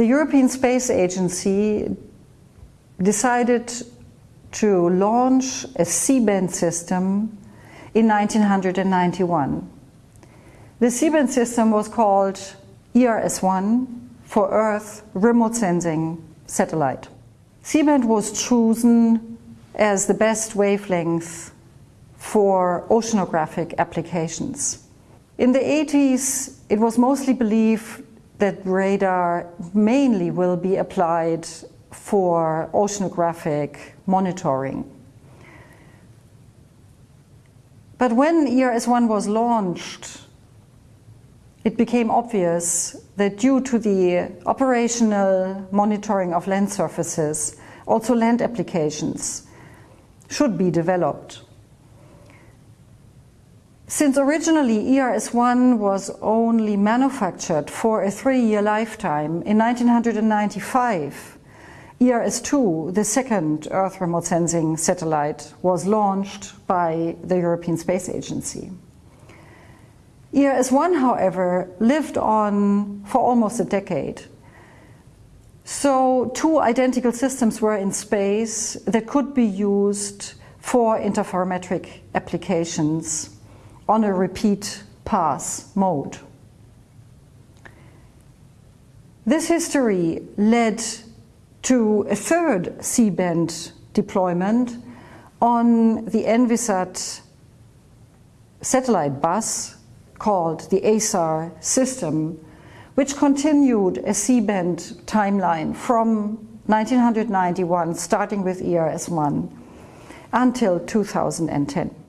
the European Space Agency decided to launch a C-band system in 1991. The C-band system was called ERS-1 for Earth Remote Sensing Satellite. C-band was chosen as the best wavelength for oceanographic applications. In the 80s, it was mostly believed that radar mainly will be applied for oceanographic monitoring. But when ERS-1 was launched, it became obvious that due to the operational monitoring of land surfaces, also land applications should be developed. Since originally ERS-1 was only manufactured for a three-year lifetime, in 1995 ERS-2, the second Earth remote sensing satellite, was launched by the European Space Agency. ERS-1, however, lived on for almost a decade. So two identical systems were in space that could be used for interferometric applications on a repeat pass mode. This history led to a third C-band deployment on the Envisat satellite bus called the ASAR system, which continued a C-band timeline from 1991, starting with ERS-1, until 2010.